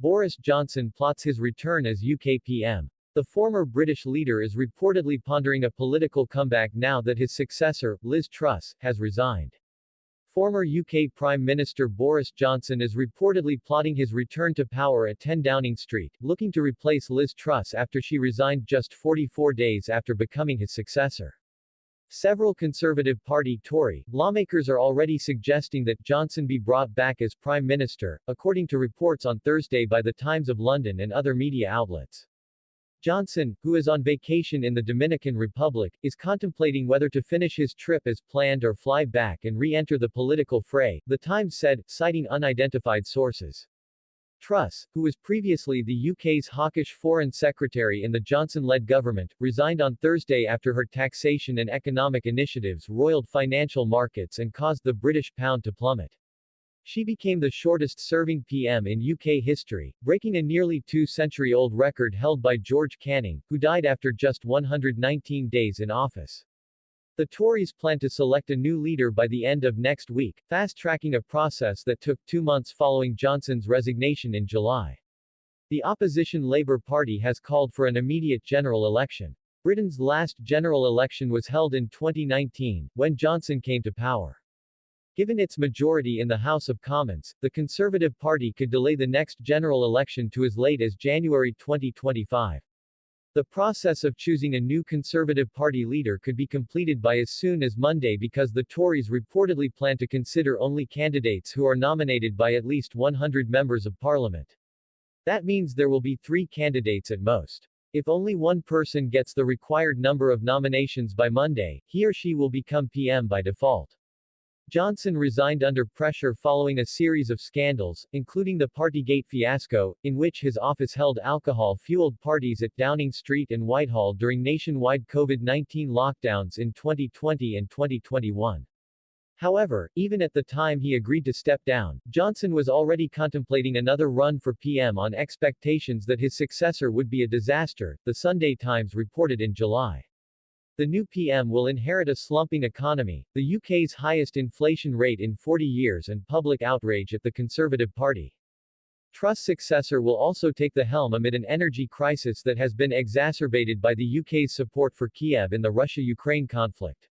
Boris Johnson plots his return as UK PM. The former British leader is reportedly pondering a political comeback now that his successor, Liz Truss, has resigned. Former UK Prime Minister Boris Johnson is reportedly plotting his return to power at 10 Downing Street, looking to replace Liz Truss after she resigned just 44 days after becoming his successor. Several Conservative Party Tory lawmakers are already suggesting that Johnson be brought back as Prime Minister, according to reports on Thursday by the Times of London and other media outlets. Johnson, who is on vacation in the Dominican Republic, is contemplating whether to finish his trip as planned or fly back and re-enter the political fray, the Times said, citing unidentified sources. Truss, who was previously the UK's hawkish foreign secretary in the Johnson-led government, resigned on Thursday after her taxation and economic initiatives roiled financial markets and caused the British pound to plummet. She became the shortest-serving PM in UK history, breaking a nearly two-century-old record held by George Canning, who died after just 119 days in office. The Tories plan to select a new leader by the end of next week, fast-tracking a process that took two months following Johnson's resignation in July. The opposition Labour Party has called for an immediate general election. Britain's last general election was held in 2019, when Johnson came to power. Given its majority in the House of Commons, the Conservative Party could delay the next general election to as late as January 2025. The process of choosing a new Conservative Party leader could be completed by as soon as Monday because the Tories reportedly plan to consider only candidates who are nominated by at least 100 members of parliament. That means there will be three candidates at most. If only one person gets the required number of nominations by Monday, he or she will become PM by default. Johnson resigned under pressure following a series of scandals, including the Partygate fiasco, in which his office held alcohol-fueled parties at Downing Street and Whitehall during nationwide COVID-19 lockdowns in 2020 and 2021. However, even at the time he agreed to step down, Johnson was already contemplating another run for PM on expectations that his successor would be a disaster, the Sunday Times reported in July. The new PM will inherit a slumping economy, the UK's highest inflation rate in 40 years and public outrage at the Conservative Party. Truss' successor will also take the helm amid an energy crisis that has been exacerbated by the UK's support for Kiev in the Russia-Ukraine conflict.